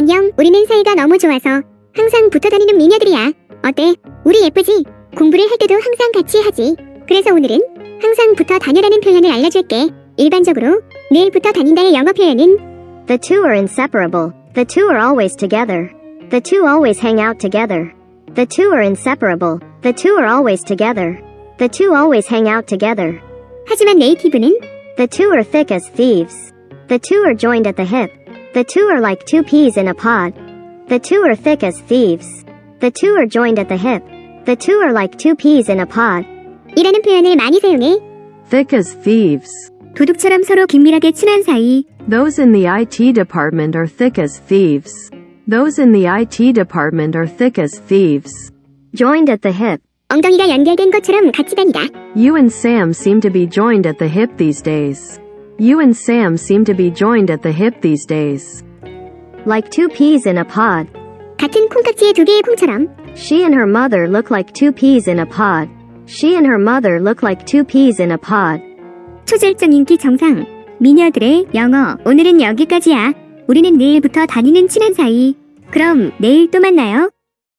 안녕, 우리는 사이가 너무 좋아서 항상 붙어 다니는 미녀들이야. 어때? 우리 예쁘지? 공부를 할 때도 항상 같이 하지. 그래서 오늘은 항상 붙어 다녀라는 표현을 알려줄게. 일반적으로 늘 붙어 다닌다의 영어 표현은 The two are inseparable. The two are always together. The two always hang out together. The two are inseparable. The two are always together. The two always hang out together. 하지만 네이티브는 The two are thick as thieves. The two are joined at the hip. The two are like two peas in a pod. The two are thick as thieves. The two are joined at the hip. The two are like two peas in a pod. 이라는 표현을 많이 사용해 Thick as thieves. 도둑처럼 서로 긴밀하게 친한 사이 Those in the IT department are thick as thieves. Those in the IT department are thick as thieves. Joined at the hip. 엉덩이가 연결된 것처럼 같이 다니다. You and Sam seem to be joined at the hip these days. You and Sam seem to be joined at the hip these days. Like two peas in a pod. 같은 콩깍지의 두 개의 콩처럼 She and her mother look like two peas in a pod. She and her mother look like two peas in a pod. 초절정 인기 정상 미녀들의 영어 오늘은 여기까지야. 우리는 내일부터 다니는 친한 사이. 그럼 내일 또 만나요.